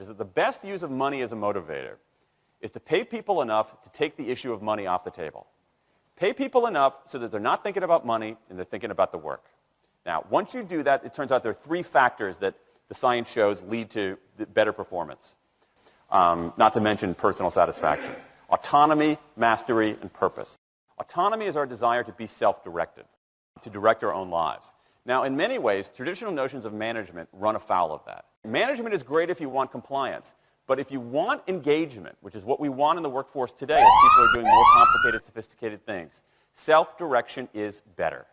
is that the best use of money as a motivator is to pay people enough to take the issue of money off the table. Pay people enough so that they're not thinking about money and they're thinking about the work. Now, once you do that, it turns out there are three factors that the science shows lead to better performance, um, not to mention personal satisfaction. Autonomy, mastery, and purpose. Autonomy is our desire to be self-directed, to direct our own lives. Now, in many ways, traditional notions of management run afoul of that. Management is great if you want compliance, but if you want engagement, which is what we want in the workforce today as people are doing more complicated, sophisticated things, self-direction is better.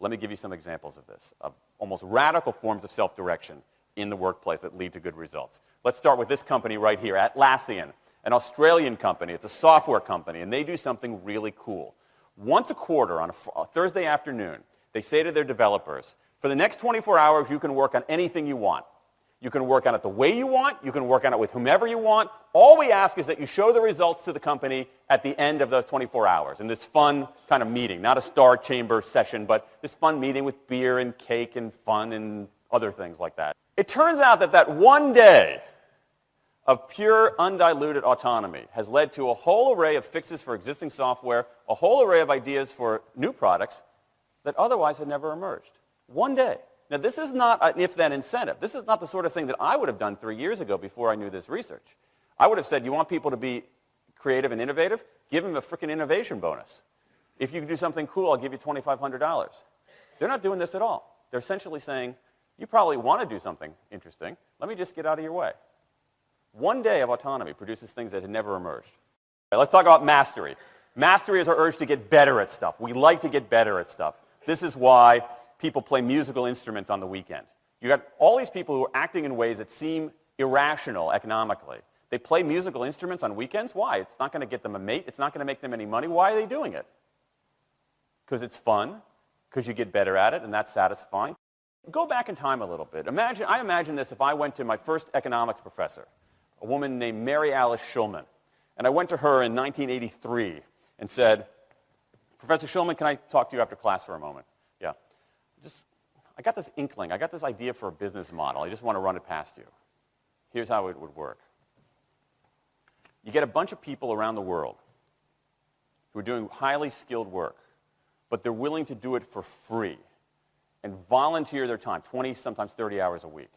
Let me give you some examples of this, of almost radical forms of self-direction in the workplace that lead to good results. Let's start with this company right here, Atlassian, an Australian company. It's a software company, and they do something really cool. Once a quarter on a Thursday afternoon, they say to their developers, for the next 24 hours, you can work on anything you want. You can work on it the way you want. You can work on it with whomever you want. All we ask is that you show the results to the company at the end of those 24 hours in this fun kind of meeting, not a star chamber session, but this fun meeting with beer and cake and fun and other things like that. It turns out that that one day of pure undiluted autonomy has led to a whole array of fixes for existing software, a whole array of ideas for new products that otherwise had never emerged. One day. Now, this is not an if-then incentive. This is not the sort of thing that I would have done three years ago before I knew this research. I would have said, you want people to be creative and innovative? Give them a freaking innovation bonus. If you can do something cool, I'll give you $2,500. They're not doing this at all. They're essentially saying, you probably want to do something interesting. Let me just get out of your way. One day of autonomy produces things that had never emerged. Right, let's talk about mastery. Mastery is our urge to get better at stuff. We like to get better at stuff. This is why people play musical instruments on the weekend. You got all these people who are acting in ways that seem irrational economically. They play musical instruments on weekends. Why? It's not going to get them a mate. It's not going to make them any money. Why are they doing it? Because it's fun, because you get better at it, and that's satisfying. Go back in time a little bit. Imagine, I imagine this if I went to my first economics professor, a woman named Mary Alice Shulman, and I went to her in 1983 and said, Professor Shulman, can I talk to you after class for a moment? Yeah. Just, I got this inkling. I got this idea for a business model. I just want to run it past you. Here's how it would work. You get a bunch of people around the world who are doing highly skilled work, but they're willing to do it for free and volunteer their time, 20, sometimes 30 hours a week.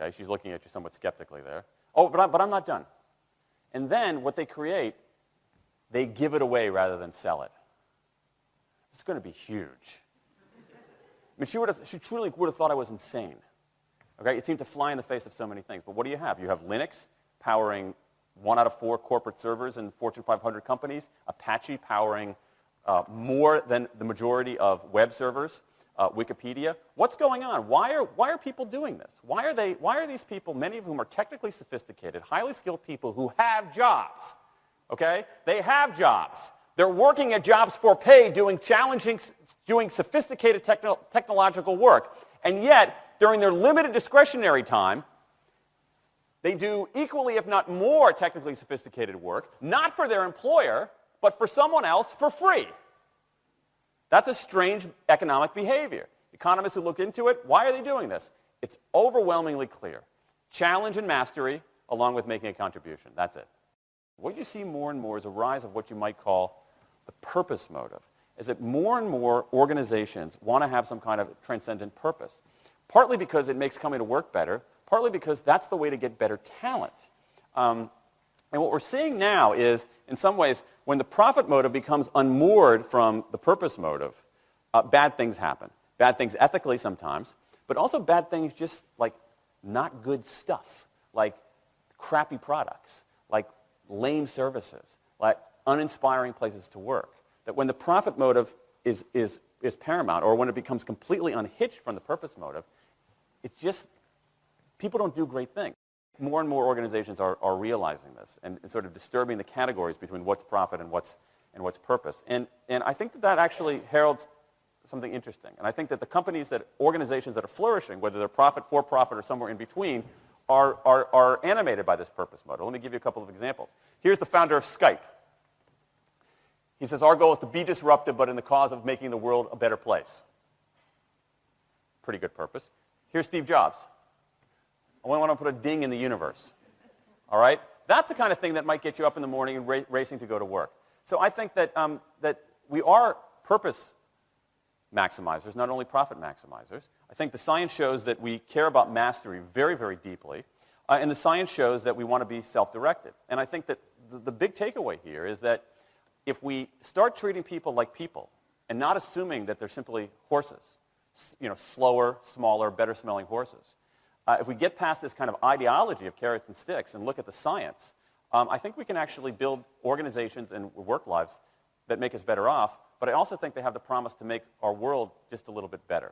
Okay, she's looking at you somewhat skeptically there. Oh, but, I, but I'm not done. And then what they create, they give it away rather than sell it. It's going to be huge. I mean, she, would have, she truly would have thought I was insane. Okay? It seemed to fly in the face of so many things. But what do you have? You have Linux powering one out of four corporate servers in Fortune 500 companies, Apache powering uh, more than the majority of web servers, uh, Wikipedia. What's going on? Why are, why are people doing this? Why are, they, why are these people, many of whom are technically sophisticated, highly skilled people who have jobs, okay? They have jobs. They're working at jobs for pay, doing challenging, doing sophisticated techno technological work. And yet, during their limited discretionary time, they do equally, if not more, technically sophisticated work, not for their employer, but for someone else for free. That's a strange economic behavior. Economists who look into it, why are they doing this? It's overwhelmingly clear. Challenge and mastery along with making a contribution. That's it. What you see more and more is a rise of what you might call the purpose motive is that more and more organizations want to have some kind of transcendent purpose. Partly because it makes coming to work better, partly because that's the way to get better talent. Um, and what we're seeing now is, in some ways, when the profit motive becomes unmoored from the purpose motive, uh, bad things happen. Bad things ethically sometimes, but also bad things just like not good stuff, like crappy products, like lame services, like uninspiring places to work. That when the profit motive is, is, is paramount, or when it becomes completely unhitched from the purpose motive, it's just, people don't do great things. More and more organizations are, are realizing this and sort of disturbing the categories between what's profit and what's, and what's purpose. And, and I think that that actually heralds something interesting. And I think that the companies that, organizations that are flourishing, whether they're profit, for profit, or somewhere in between, are, are, are animated by this purpose model. Let me give you a couple of examples. Here's the founder of Skype. He says, our goal is to be disruptive, but in the cause of making the world a better place. Pretty good purpose. Here's Steve Jobs. I want to put a ding in the universe. All right? That's the kind of thing that might get you up in the morning and ra racing to go to work. So I think that, um, that we are purpose maximizers, not only profit maximizers. I think the science shows that we care about mastery very, very deeply. Uh, and the science shows that we want to be self-directed. And I think that the, the big takeaway here is that if we start treating people like people and not assuming that they're simply horses, you know, slower, smaller, better smelling horses, uh, if we get past this kind of ideology of carrots and sticks and look at the science, um, I think we can actually build organizations and work lives that make us better off, but I also think they have the promise to make our world just a little bit better.